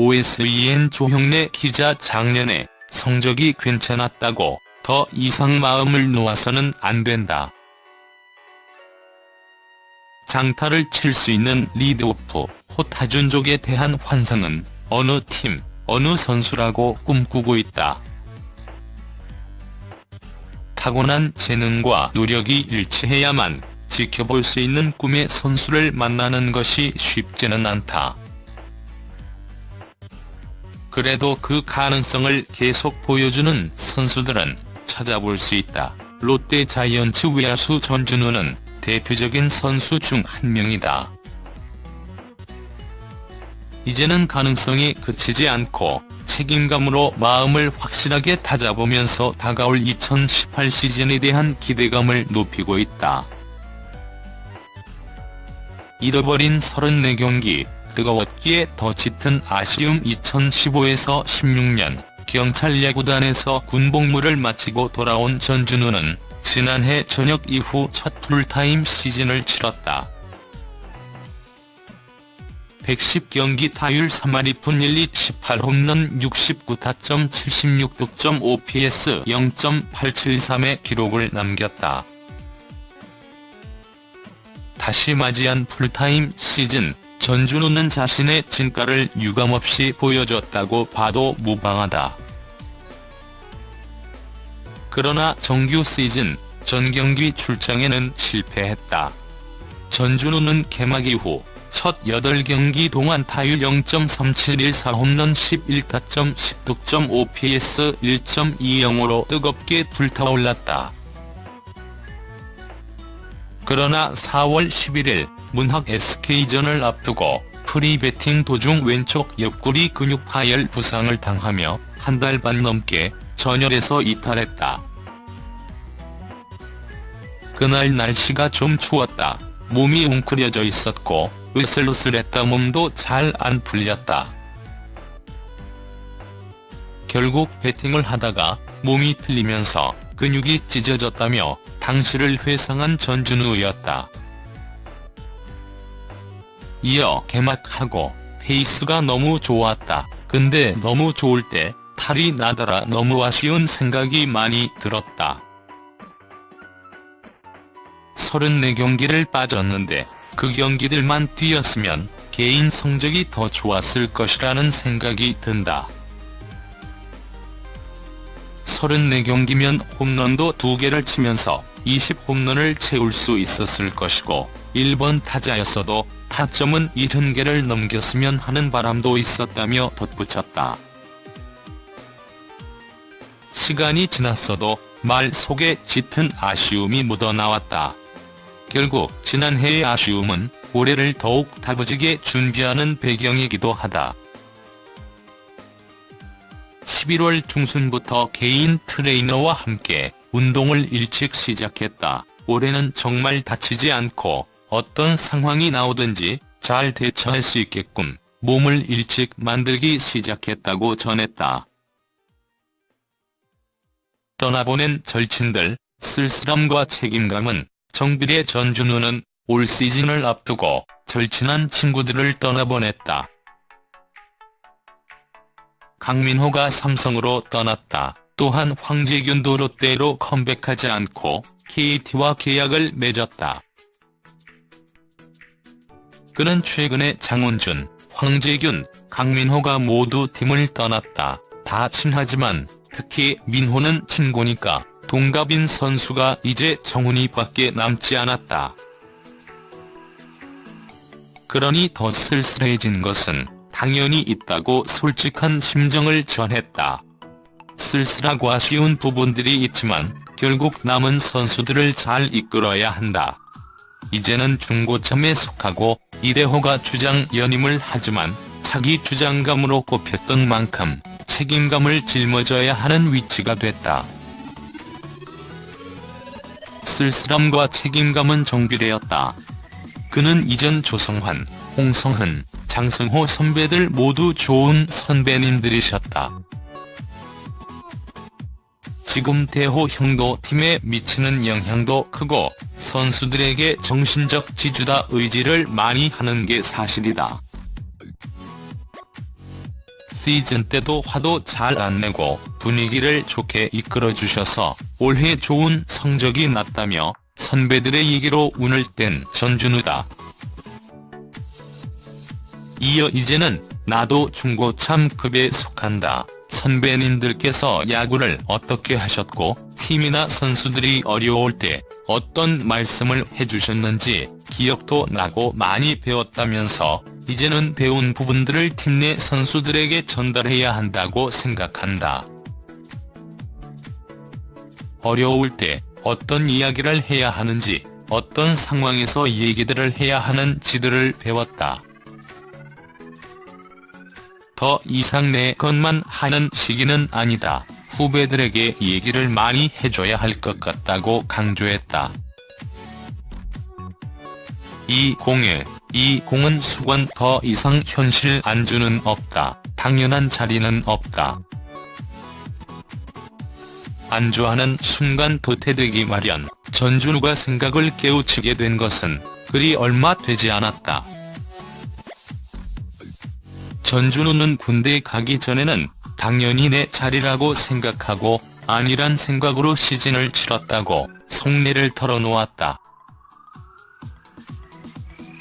OSEN 조형래 기자 작년에 성적이 괜찮았다고 더 이상 마음을 놓아서는 안 된다. 장타를 칠 수 있는 리드오프 호타준족에 대한 환상은 어느 팀, 어느 선수라고 꿈꾸고 있다. 타고난 재능과 노력이 일치해야만 지켜볼 수 있는 꿈의 선수를 만나는 것이 쉽지는 않다. 그래도 그 가능성을 계속 보여주는 선수들은 찾아볼 수 있다. 롯데 자이언츠 외야수 전준우는 대표적인 선수 중 한 명이다. 이제는 가능성이 그치지 않고 책임감으로 마음을 확실하게 다잡으면서 다가올 2018 시즌에 대한 기대감을 높이고 있다. 잃어버린 34경기, 뜨거웠기에 더 짙은 아쉬움 2015에서 16년 경찰 야구단에서 군복무를 마치고 돌아온 전준우는 지난해 저녁 이후 첫 풀타임 시즌을 치렀다. 110경기 타율 3할 2푼 1리 18홈런 69타점 76득점 OPS 0.873의 기록을 남겼다. 다시 맞이한 풀타임 시즌, 전준우는 자신의 진가를 유감없이 보여줬다고 봐도 무방하다. 그러나 정규 시즌 전 경기 출장에는 실패했다. 전준우는 개막 이후 첫 8경기 동안 타율 0.3714 홈런 11타점 10득점 OPS 1.20으로 뜨겁게 불타올랐다. 그러나 4월 11일 문학 SK전을 앞두고 프리배팅 도중 왼쪽 옆구리 근육 파열 부상을 당하며 한 달 반 넘게 전열에서 이탈했다. 그날 날씨가 좀 추웠다. 몸이 웅크려져 있었고 으슬으슬했다 몸도 잘 안 풀렸다. 결국 배팅을 하다가 몸이 틀리면서 근육이 찢어졌다며 당시를 회상한 전준우였다. 이어 개막하고 페이스가 너무 좋았다. 근데 너무 좋을 때 탈이 나더라 너무 아쉬운 생각이 많이 들었다. 34경기를 빠졌는데 그 경기들만 뛰었으면 개인 성적이 더 좋았을 것이라는 생각이 든다. 34경기면 홈런도 2개를 치면서 20홈런을 채울 수 있었을 것이고 1번 타자였어도 타점은 70개를 넘겼으면 하는 바람도 있었다며 덧붙였다. 시간이 지났어도 말 속에 짙은 아쉬움이 묻어나왔다. 결국 지난해의 아쉬움은 올해를 더욱 다부지게 준비하는 배경이기도 하다. 11월 중순부터 개인 트레이너와 함께 운동을 일찍 시작했다. 올해는 정말 다치지 않고 어떤 상황이 나오든지 잘 대처할 수 있게끔 몸을 일찍 만들기 시작했다고 전했다. 떠나보낸 절친들, 쓸쓸함과 책임감은 정비례 전준우는 올 시즌을 앞두고 절친한 친구들을 떠나보냈다. 강민호가 삼성으로 떠났다. 또한 황재균도 롯데로 컴백하지 않고 KT와 계약을 맺었다. 그는 최근에 장원준, 황재균, 강민호가 모두 팀을 떠났다. 다 친하지만 특히 민호는 친구니까 동갑인 선수가 이제 정훈이 밖에 남지 않았다. 그러니 더 쓸쓸해진 것은 당연히 있다고 솔직한 심정을 전했다. 쓸쓸하고 아쉬운 부분들이 있지만 결국 남은 선수들을 잘 이끌어야 한다. 이제는 중고참에 속하고 이대호가 주장 연임을 하지만 차기 주장감으로 꼽혔던 만큼 책임감을 짊어져야 하는 위치가 됐다. 쓸쓸함과 책임감은 정비되었다. 그는 이전 조성환, 홍성흔, 장승호 선배들 모두 좋은 선배님들이셨다. 지금 대호 형도 팀에 미치는 영향도 크고 선수들에게 정신적 지주다 의지를 많이 하는 게 사실이다. 시즌 때도 화도 잘 안 내고 분위기를 좋게 이끌어주셔서 올해 좋은 성적이 났다며 선배들의 얘기로 운을 뗀 전준우다. 이어 이제는 나도 중고참급에 속한다. 선배님들께서 야구를 어떻게 하셨고 팀이나 선수들이 어려울 때 어떤 말씀을 해주셨는지 기억도 나고 많이 배웠다면서 이제는 배운 부분들을 팀 내 선수들에게 전달해야 한다고 생각한다. 어려울 때 어떤 이야기를 해야 하는지 어떤 상황에서 얘기들을 해야 하는지들을 배웠다. 더 이상 내 것만 하는 시기는 아니다. 후배들에게 얘기를 많이 해줘야 할 것 같다고 강조했다. 이 공에, 이 공은 수건 더 이상 현실 안주는 없다. 당연한 자리는 없다. 안주하는 순간 도태되기 마련, 전준우가 생각을 깨우치게 된 것은 그리 얼마 되지 않았다. 전준우는 군대 가기 전에는 당연히 내 자리라고 생각하고 아니란 생각으로 시즌을 치렀다고 속내를 털어놓았다.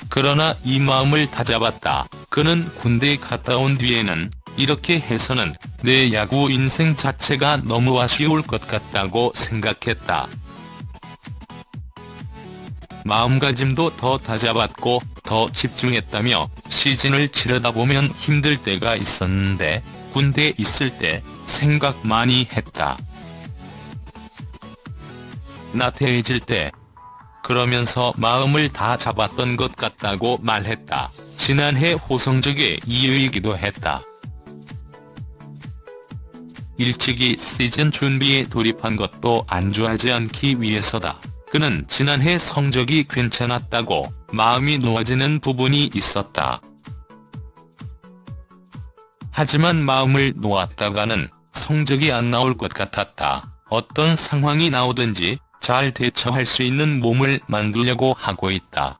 그러나 이 마음을 다잡았다. 그는 군대 갔다 온 뒤에는 이렇게 해서는 내 야구 인생 자체가 너무 아쉬울 것 같다고 생각했다. 마음가짐도 더 다잡았고 더 집중했다며 시즌을 치르다 보면 힘들 때가 있었는데 군대에 있을 때 생각 많이 했다. 나태해질 때 그러면서 마음을 다 잡았던 것 같다고 말했다. 지난해 호성적의 이유이기도 했다. 일찍이 시즌 준비에 돌입한 것도 안주하지 않기 위해서다. 그는 지난해 성적이 괜찮았다고 마음이 놓아지는 부분이 있었다. 하지만 마음을 놓았다가는 성적이 안 나올 것 같았다. 어떤 상황이 나오든지 잘 대처할 수 있는 몸을 만들려고 하고 있다.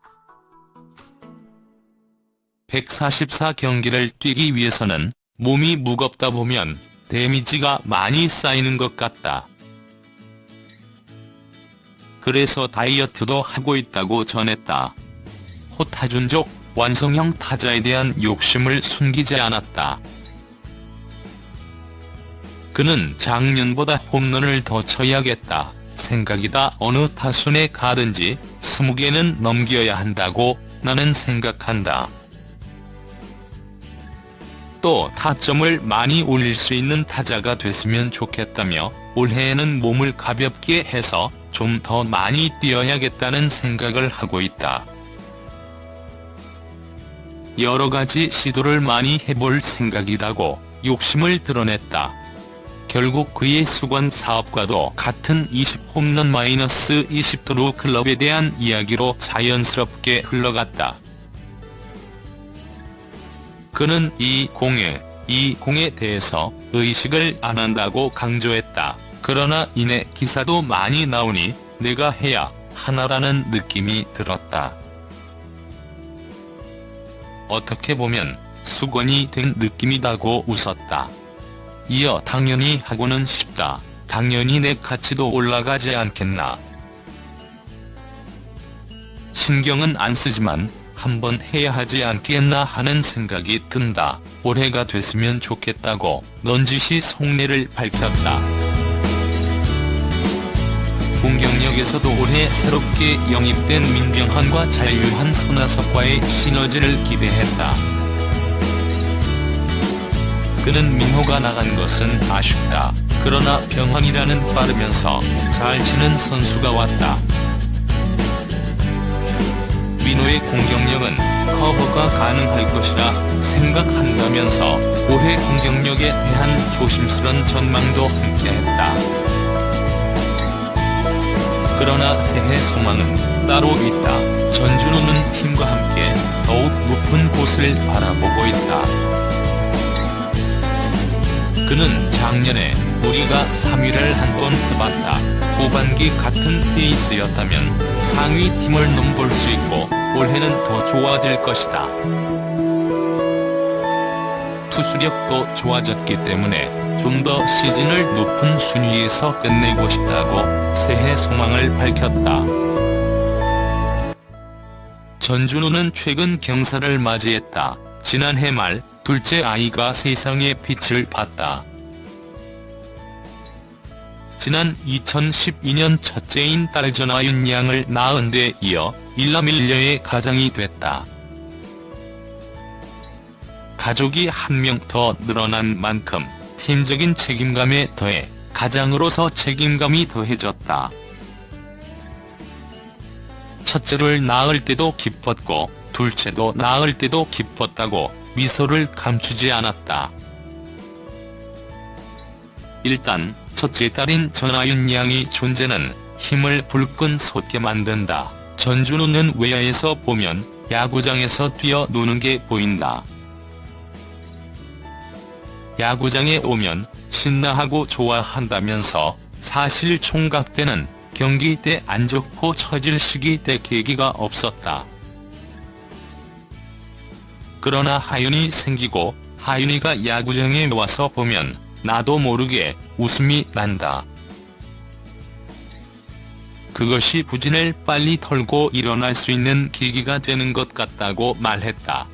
144 경기를 뛰기 위해서는 몸이 무겁다 보면 데미지가 많이 쌓이는 것 같다. 그래서 다이어트도 하고 있다고 전했다. 호타준족 완성형 타자에 대한 욕심을 숨기지 않았다. 그는 작년보다 홈런을 더 쳐야겠다 생각이다 어느 타순에 가든지 20개는 넘겨야 한다고 나는 생각한다. 또 타점을 많이 올릴 수 있는 타자가 됐으면 좋겠다며 올해에는 몸을 가볍게 해서 좀 더 많이 뛰어야겠다는 생각을 하고 있다. 여러 가지 시도를 많이 해볼 생각이라고 욕심을 드러냈다. 결국 그의 수건 사업과도 같은 20 홈런 마이너스 20도루 클럽에 대한 이야기로 자연스럽게 흘러갔다. 그는 이 공에, 이 공에 대해서 의식을 안 한다고 강조했다. 그러나 이내 기사도 많이 나오니 내가 해야 하나라는 느낌이 들었다. 어떻게 보면 수건이 된 느낌이다고 웃었다. 이어 당연히 하고는 싶다. 당연히 내 가치도 올라가지 않겠나. 신경은 안 쓰지만 한번 해야 하지 않겠나 하는 생각이 든다. 올해가 됐으면 좋겠다고 넌지시 속내를 밝혔다. 공격력에서도 올해 새롭게 영입된 민병헌과 자유한 손아섭과의 시너지를 기대했다. 그는 민호가 나간 것은 아쉽다. 그러나 병헌이라는 빠르면서 잘 치는 선수가 왔다. 민호의 공격력은 커버가 가능할 것이라 생각한다면서 올해 공격력에 대한 조심스런 전망도 함께했다. 그러나 새해 소망은 따로 있다. 전준우는 팀과 함께 더욱 높은 곳을 바라보고 있다. 그는 작년에 우리가 3위를 한 번 해봤다. 후반기 같은 페이스였다면 상위 팀을 넘볼 수 있고 올해는 더 좋아질 것이다. 투수력도 좋아졌기 때문에 좀 더 시즌을 높은 순위에서 끝내고 싶다고 새해 소망을 밝혔다. 전준우는 최근 경사를 맞이했다. 지난해 말 둘째 아이가 세상에 빛을 봤다. 지난 2012년 첫째인 딸 전아윤 양을 낳은 데 이어 일남일녀의 가장이 됐다. 가족이 한 명 더 늘어난 만큼 팀적인 책임감에 더해 가장으로서 책임감이 더해졌다. 첫째를 낳을 때도 기뻤고 둘째도 낳을 때도 기뻤다고 미소를 감추지 않았다. 일단 첫째 딸인 전아윤 양의 존재는 힘을 불끈 솟게 만든다. 전준우는 외야에서 보면 야구장에서 뛰어노는 게 보인다. 야구장에 오면 신나하고 좋아한다면서 사실 총각 때는 경기 때 안 좋고 처질 시기 때 계기가 없었다. 그러나 하윤이 생기고 하윤이가 야구장에 와서 보면 나도 모르게 웃음이 난다. 그것이 부진을 빨리 털고 일어날 수 있는 계기가 되는 것 같다고 말했다.